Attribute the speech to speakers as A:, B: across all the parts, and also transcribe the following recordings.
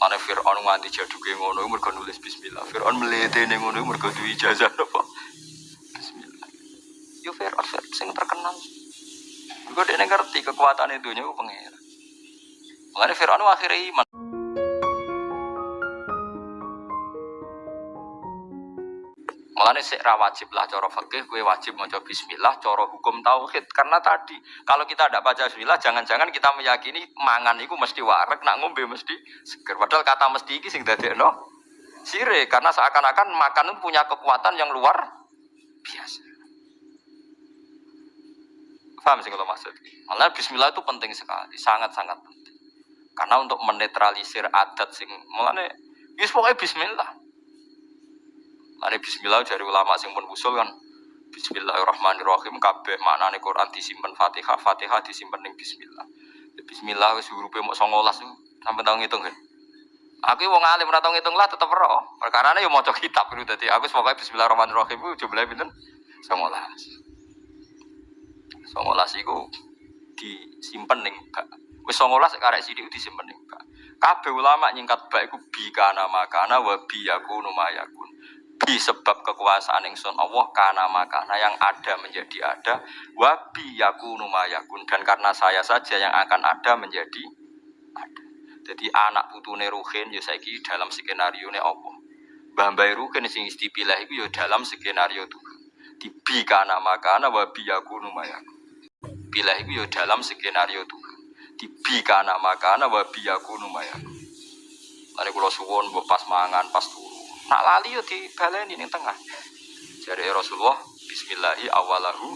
A: Mana Fir'aun nganti jaduke ngono mergo nulis bismillah. Fir'aun mletene ngono mergo duwe ijazah apa? Bismillah. Yo Fir'aun sing terkenal. Mergo dia ngerti kekuatan itu nya pengira. Mengenai Fir'aun akhirnya iman. Mulane sik ra wajib lah cara fikih kowe wajib maca bismillah cara hukum tauhid karena tadi kalau kita tidak baca bismillah jangan-jangan kita meyakini mangan itu mesti warak nak ngombe mesti seger padahal kata mesti iki sing dadekno sire karena seakan-akan makan itu punya kekuatan yang luar biasa. Paham sih kalau maksud? Malah bismillah itu penting sekali, sangat-sangat penting. Karena untuk menetralisir adat sing mulane wis pokoknya bismillah. Lani bismillah dari ulama sing pun usul kan Bismillahirrahmanirrahim kabeh maknane Quran disimpen Fatihah, Fatihah disimpen ning bismillah. Ya, bismillah wis hurufe mok 19 sampai tau ngitung kan. Aku wong alim ora tau ngitung lah tetep ora. Perkarane yo maca kitab itu dadi aku pokoke bismillahirrahmanirrahim jumlahe pinten? 19. 19 iku disimpen ning bak. Wis 19 karek sithik disimpen ning bak. Kabeh ulama nyingkat bak iku bi kana makana wa bi yakunu mayakun bi sebab kekuasaan ingsun Allah karena makana yang ada menjadi ada. Wabi yakunu mayakun dan karena saya saja yang akan ada menjadi ada. Jadi anak putune ruhin ya saiki dalam skenario ne Allah. Bambai ruhin sing istipilah itu ya dalam skenario Tuhan. Bi kana makana wabi yakunu mayakun pilah itu ya dalam skenario Tuhan. Bi kana makana wabi yakunu mayakun Lalu kalau suwon pas mangan pas turu Nak lali yo dibaleni ning tengah. Jadi Rasulullah bismillahi awalahu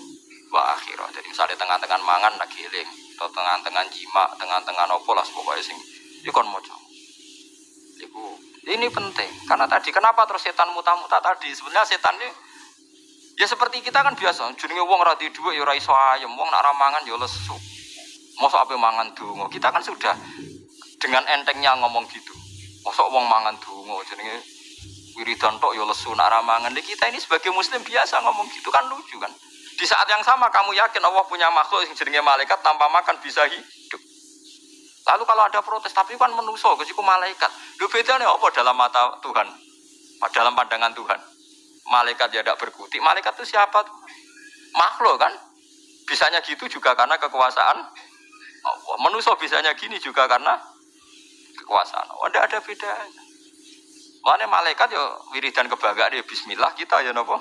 A: wa akhirah. Jadi misalnya tengah-tengah mangan nak giling atau tengah-tengah jima, tengah-tengah nopo lah pokoknya sing iku kon maca. Iku ini penting karena tadi kenapa terus setan muta-muta tadi sebenarnya setan ini ya seperti kita kan biasa jenenge wong ora di dhuwit ya ora iso ayem wong nak ramangan ya lesu mosok apa mangan donga kita kan sudah dengan entengnya ngomong gitu mosok wong mangan donga jenenge wiridan tok ya lesu nak ramangan. Kita ini sebagai muslim biasa ngomong gitu kan lucu kan. Di saat yang sama kamu yakin Allah punya makhluk yang jenenge malaikat tanpa makan bisa hidup. Lalu kalau ada protes, tapi kan menuso, kesiku malaikat. Lu bedanya apa dalam mata Tuhan? Dalam pandangan Tuhan. Malaikat ya tidak berkutik. Malaikat itu siapa? Makhluk kan? Bisanya gitu juga karena kekuasaan Allah. Menuso bisanya gini juga karena kekuasaan Allah. Tidak ada bedanya. Mana malaikat yo wiridan kebanggaan dia Bismillah kita ya nopo.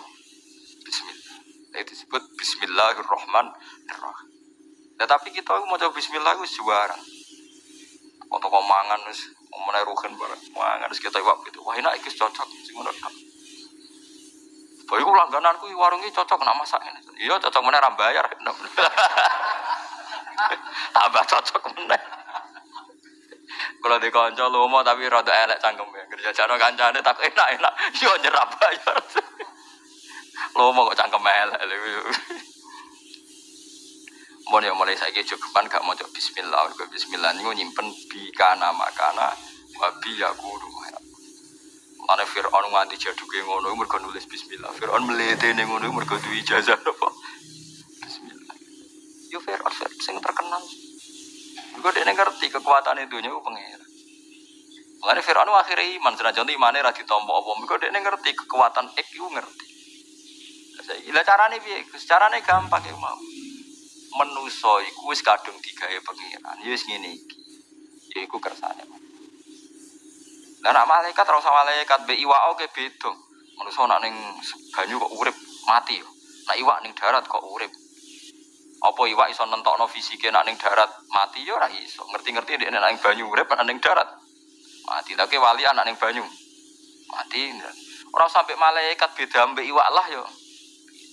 A: Bismillah. Itu disebut Bismillahirrahmanirrahim. Tetapi kita mau coba Bismillah itu juara. Untuk mangan wis menai rugen barang mangan wis kita iwak gitu. Wah enak iki cocok sing ngono kan. Ku langgananku warung iki cocok nak masak ini. Iya cocok meneh ra bayar. Tambah cocok meneh. Kalau di konco mau tapi rada elek cangkemnya. Kerja jano kancane tak enak-enak. Yo nyerap bayar. mau kok cangkem elek. Mau ya mulai saya cukupan gak mau Bismillah. Bismillah ini nyimpen bi kana makana wabi aku rumah. Mana Fir'aun nganti jaduke ngono mergo nulis Bismillah. Fir'aun mletene ngono mergo duwe ijazah apa? Bismillah. Yo Fir'aun sing terkenal. Gue dia ngerti kekuatan itu nya pengira. Mengenai Fir'aun akhirnya iman, senajan itu imannya radhi tombok apa. Gue dia ngerti kekuatan ek itu ngerti. Caranya biar, caranya gampang ya mau. Menuso iku wis kadung pengiran. Ya wis ngene iki. Ya iku kersane. Lah nak malaikat usah malaikat be iwak oke beda. Menuso nak ning banyu kok urip mati. Nak iwak ning darat kok urip. Apa iwak iso nentokno fisike nak ning darat mati yo ora iso. Ngerti-ngerti nek ning banyu urip nak ning darat. Mati tapi wali anak ning banyu. Mati. Ora sampai malaikat beda ambek iwak lah yo.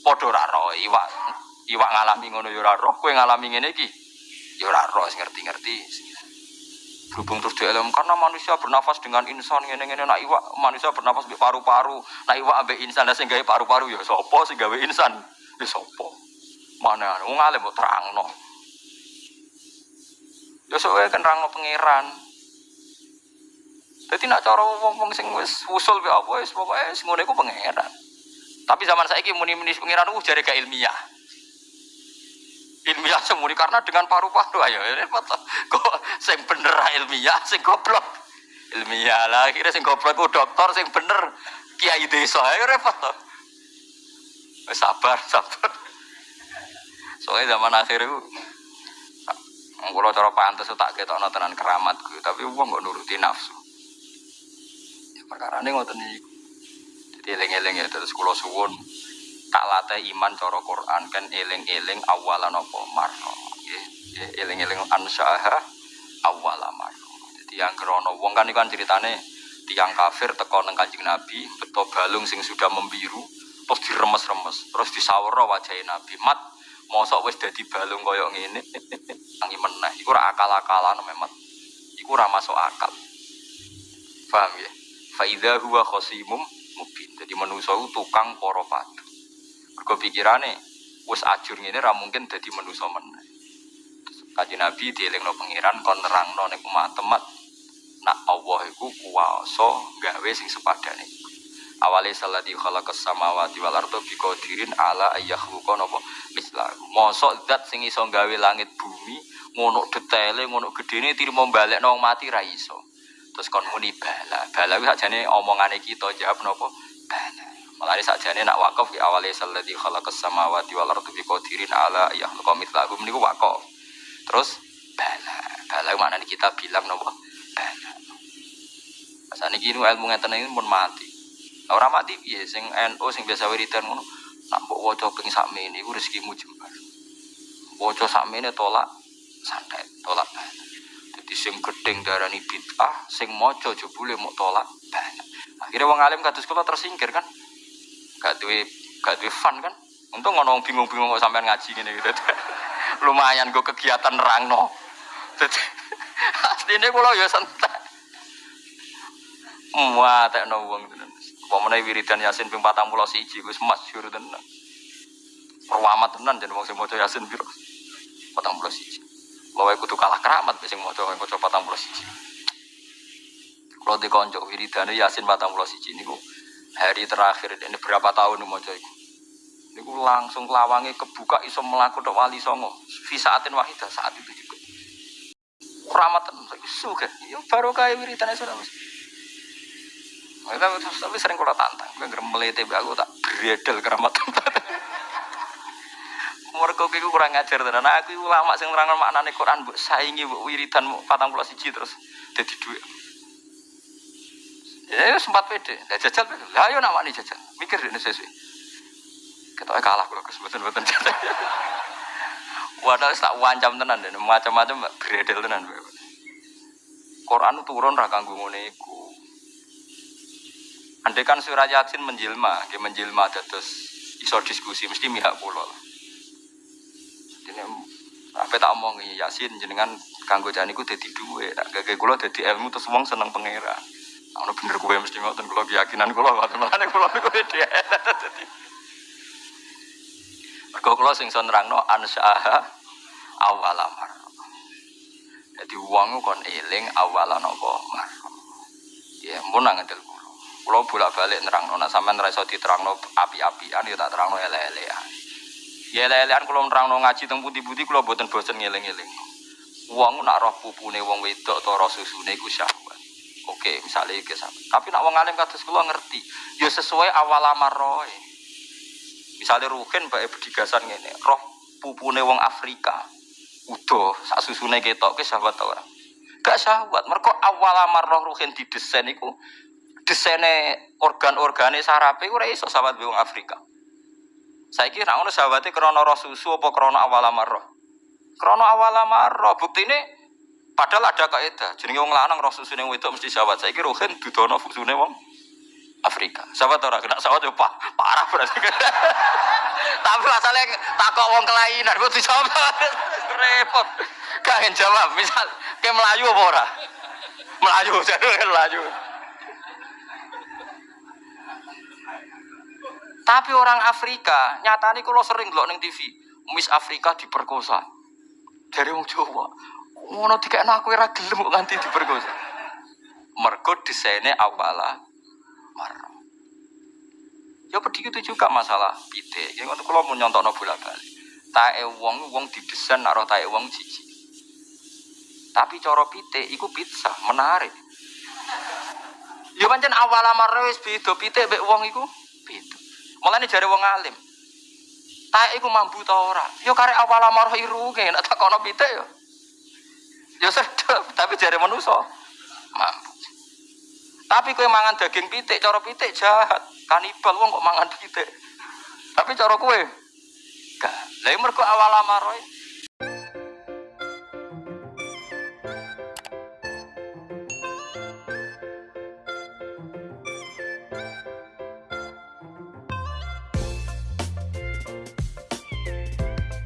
A: Padha ora roh iwak. Iwak ngalami ngono yo ora roh, kowe ngalami ngene iki. Yo ora roh ngerti-ngerti. Berhubung terus di alam karena manusia bernafas dengan insan ngene-ngene nak iwak manusia bernafas ambek paru-paru, nak iwak ambek insan lah sing paru-paru yo sapa sing gawe insan? Ya sapa? Mana wong alim mbok terangno. Ya sok kan terangno pangeran. Jadi nak cara wong-wong sing wis usul be apa wis pokoke wis ngono iku pangeran. Tapi zaman saiki muni-muni pangeran ku jare gak ilmiah. Ilmiah semuri karena dengan paru-paru ayo repot. Kok sing bener ilmiah, sing goblok ilmiah. lah. Akhirnya sing goblok ku dokter sing bener kiai desa ayo repot. Wes sabar, sabar. Soalnya zaman akhir itu kalau cara pantas tak ketokno tenan keramatku, tapi uang gak nuruti nafsu. Ya, perkara ini ngoten niku. Jadi eling-eling ya terus kula suwun tak latih iman cara Quran kan eling-eling awalan apa marno. Nggih, eling-eling ansyaha awala marno. Jadi yang krono wong kan iku kan ceritane tiang kafir teko nang Kanjeng Nabi, beto balung sing sudah membiru, terus diremes-remes, terus disawara wajah Nabi. Mat, mosok wis dadi balung koyo ngene. Tangi meneh, iku ora akal-akalan memang. Iku ora masuk akal. Paham ya? Faidha huwa khosimum mubin. Jadi manusia itu tukang poro padu. Mergo pikirane wis ajur ngene ra mungkin dadi manusia meneh. Kaji Nabi dielingno pangeran kon nerangno ning umat temat nak Allah iku kuwasa gawe sing sepadane. Awale salati khalaqas samawati wal arda biqadirin ala ayyakhuqa napa mislah. Mosok zat sing iso gawe langit bumi ngono detaile ngono gedene tirimo balekno wong mati ra iso. Terus kon muni bala. Bala kuwi sakjane omongane kita jawab napa? Bala. Mulane sakjane nak wakaf ki awale salati khalaqas samawati wal arda biqadirin ala ayyakhuqa mislah. Niku wakaf. Terus bala. Bala maknane kita bilang napa? Bala. Asane iki ilmu ngeten iki pun mati. Ora mati piye sing NU sing biasa wiridan ngono. Nak mbok waca ping sakmene iku rezekimu jembar. Waca sakmene tolak santet, tolak banyak. Jadi sing gedeng darani bid'ah, sing maca jebule mau tolak banyak. Akhirnya wong alim kados kula tersingkir kan. Gak duwe gak duwe fun kan. Untung ngono bingung-bingung kok sampean ngaji ngene gitu. Lumayan gue kegiatan rangno. Jadi asline kula ya santai. Muat tekno wong tenan. Pemene wiridan Yasin ping 41 wis masyhur tenan. Perwamat tenan jeneng wong sing maca Yasin piro? 41. Lawe kudu kalah keramat sing maca maca 41. Kalau di konco wiridan Yasin 41 niku hari terakhir ini berapa tahun maca iku. Niku langsung lawange kebuka iso melaku tok wali songo. Fisaatin wahidah saat itu juga. Keramat tenan suka. Ya baru kaya wiridan sudah Mas. Tapi, sering kalau tantang, gue ngerem melete aku tak beredel keramat tempat. Mereka kiku kurang ngajar tenan. Nah, aku ulama sing nerangno maknane Quran mbok saingi mbok wiridan 41 terus dadi dhuwit. Ya sempat pede. Lah jajal pede. Lah ayo nak wani jajal. Mikir ini sesuai. Kita kalah kalau kesempatan-kesempatan jajal. Wadah tak wancam tenan dan macam-macam beredel tenan. Quran turun ra kanggo ngene iku. Andai kan surah Yasin menjelma, dia menjelma terus iso diskusi mesti mihak pulau. Jadi apa tak omong Yasin jenengan kanggo janiku dadi duwe, tak gage kula dadi ilmu terus wong seneng pangeran. Ono bener kowe mesti ngoten kula keyakinan kula ngoten makane kula niku dadi. Mergo kula sing son nerangno ansyaha awalamar. Jadi uang kon eling awalan apa mar. Ya mun nang kalau bolak balik nerang nona sampai neraso diterang no api-apian ya tak terang no ele-elean. Ya ele-elean kalau nerang no ngaji teng putih-putih kalau buatan bosan ngiling-ngiling. Uang nak roh pupune wong wedok atau roh susune iku syahwat. Oke, misalnya iki Tapi nak wong alim kados kula ngerti, ya sesuai awal roh. Misalnya Ruhin bae bedigasan ngene, roh pupune wong Afrika. Udah, sak susune ketok ke syahwat ta ora? Gak syahwat, mereka awal roh Ruhin didesain iku desainnya organ-organe sarape ora iso sahabat wong Afrika. Saiki ra ngono sahabate krana roh susu apa krana awal amarah. Krana awal amarah padahal ada kaidah jenenge wong lanang roh susune wedok mesti sahabat. Saiki rohen dudono fusune wong Afrika. Sahabat ora kena sahabat yo parah berarti. Tapi masalahnya takok wong kelainan kok dijawab repot. Kangen jawab misal ke Melayu apa ora? Melayu, jadi Melayu. Tapi orang Afrika, nyata nih kalau sering loh neng TV, Miss Afrika diperkosa. Dari wong Jawa, ngono tiga aku ora gelem nganti diperkosa. Mergo desainnya awala mar. Ya begitu juga masalah pite. Ya ngono kalau mau no bola balik. Tae wong wong didesain naro tae wong cici. Tapi coro pite iku pizza menarik. pancen awal amar wis beda pitik mbek wong iku. Mulane jare wong alim. Tak iku mambu ta ora? Yo karek awal amar iru nek tak kono pitik yo. Yo sedep, tapi jare manusa mampu. Tapi kowe mangan daging pitik, cara pitik jahat. Kanibal wong kok mangan pitik. Tapi cara kowe gak. Lah mergo awal amaroe